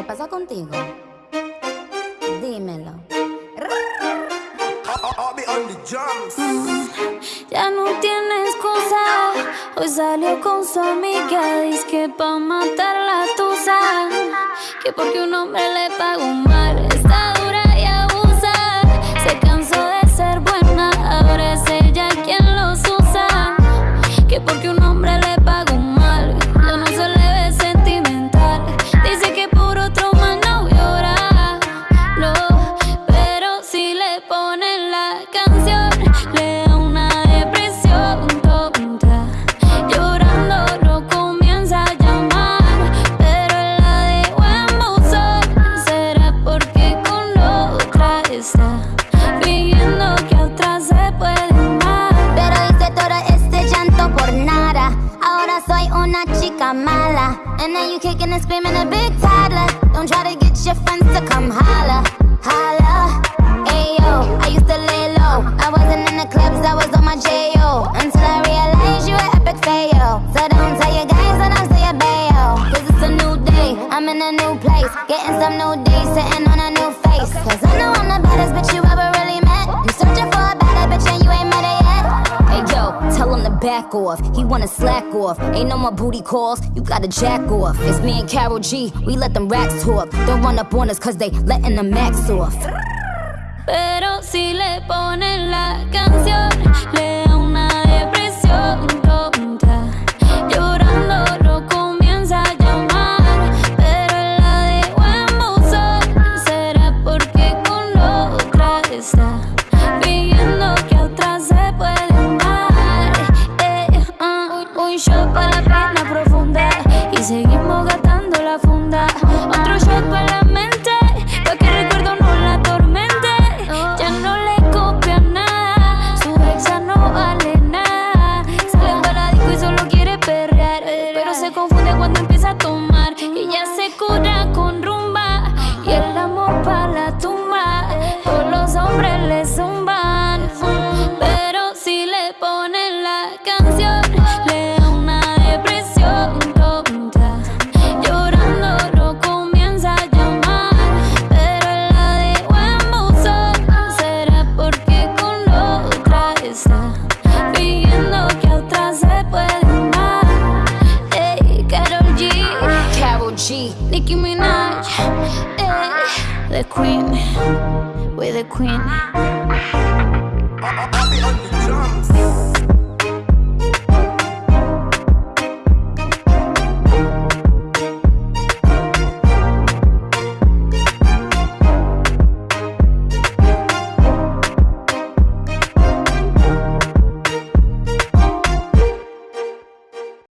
¿Qué pasa contigo? Dímelo. Ya no tiene excusa. Hoy salió con su amiga. Dice que pa' matar la tusa. Que porque un hombre le pagó mal. And now you kicking and screaming a big toddler. Don't try to get your friends to come holla. Holla. Tell him to back off. He wanna slack off. Ain't no more booty calls, you gotta jack off. It's me and Carol G, we let them racks talk. Don't run up on us cause they letting the max off. Pero si le ponen la canción, seguimos gastando la funda. Otro shot para la mente, pa' que recuerdo no la atormente. Ya no le copia nada, su ex ya no vale nada. Sale para la y solo quiere perrear, pero se confunde cuando empieza a tomar. Y ya se cura con Nicki Minaj, ey, the Queen, we're the Queen.